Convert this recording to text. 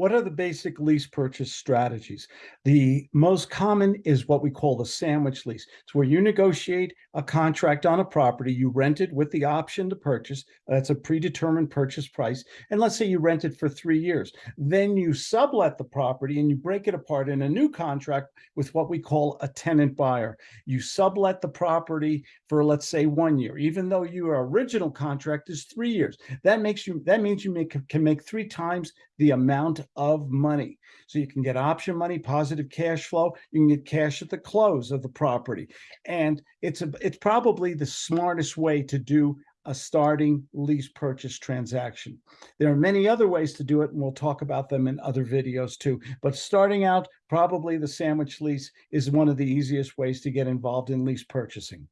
what are the basic lease purchase strategies? The most common is what we call the sandwich lease. It's where you negotiate a contract on a property, you rent it with the option to purchase. Uh, That's a predetermined purchase price. And let's say you rent it for three years. Then you sublet the property and you break it apart in a new contract with what we call a tenant buyer. You sublet the property for, let's say, one year, even though your original contract is three years. That makes you, that means you make, can make three times the amount of money. So you can get option money, positive cash flow, you can get cash at the close of the property. And it's a, it's probably the smartest way to do a starting lease purchase transaction. There are many other ways to do it, and we'll talk about them in other videos too. But starting out, probably the sandwich lease is one of the easiest ways to get involved in lease purchasing.